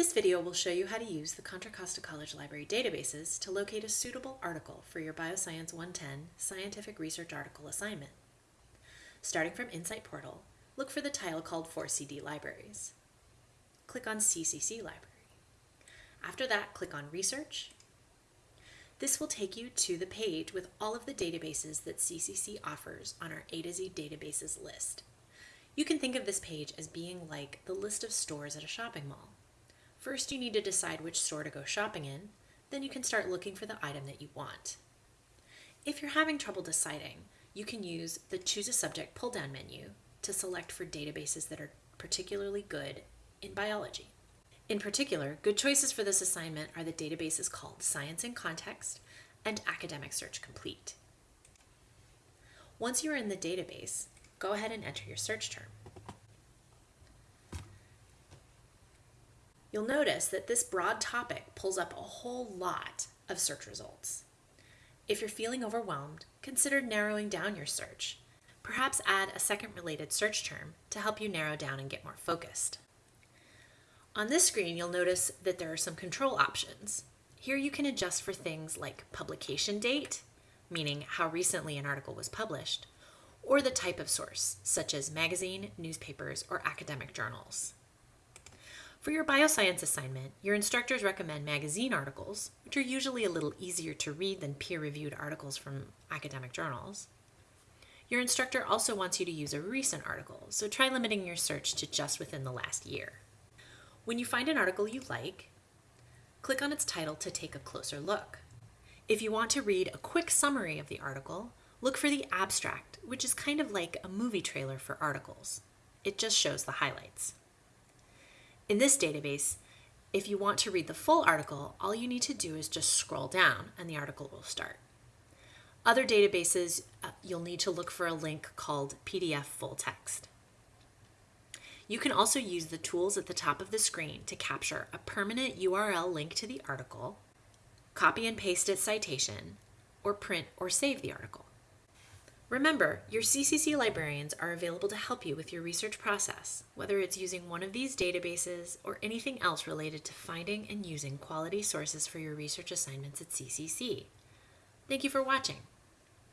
This video will show you how to use the Contra Costa College Library databases to locate a suitable article for your Bioscience 110 Scientific Research Article assignment. Starting from InSite Portal, look for the tile called 4CD Libraries. Click on CCC Library. After that, click on Research. This will take you to the page with all of the databases that CCC offers on our A to Z databases list. You can think of this page as being like the list of stores at a shopping mall. First, you need to decide which store to go shopping in, then you can start looking for the item that you want. If you're having trouble deciding, you can use the Choose a Subject pull-down menu to select for databases that are particularly good in biology. In particular, good choices for this assignment are the databases called Science in Context and Academic Search Complete. Once you are in the database, go ahead and enter your search term. You'll notice that this broad topic pulls up a whole lot of search results. If you're feeling overwhelmed, consider narrowing down your search. Perhaps add a second related search term to help you narrow down and get more focused. On this screen, you'll notice that there are some control options. Here you can adjust for things like publication date, meaning how recently an article was published, or the type of source, such as magazine, newspapers, or academic journals. For your bioscience assignment, your instructors recommend magazine articles, which are usually a little easier to read than peer-reviewed articles from academic journals. Your instructor also wants you to use a recent article, so try limiting your search to just within the last year. When you find an article you like, click on its title to take a closer look. If you want to read a quick summary of the article, look for the abstract, which is kind of like a movie trailer for articles. It just shows the highlights. In this database, if you want to read the full article, all you need to do is just scroll down and the article will start. Other databases, uh, you'll need to look for a link called PDF full text. You can also use the tools at the top of the screen to capture a permanent URL link to the article, copy and paste its citation, or print or save the article. Remember, your CCC librarians are available to help you with your research process, whether it's using one of these databases or anything else related to finding and using quality sources for your research assignments at CCC. Thank you for watching.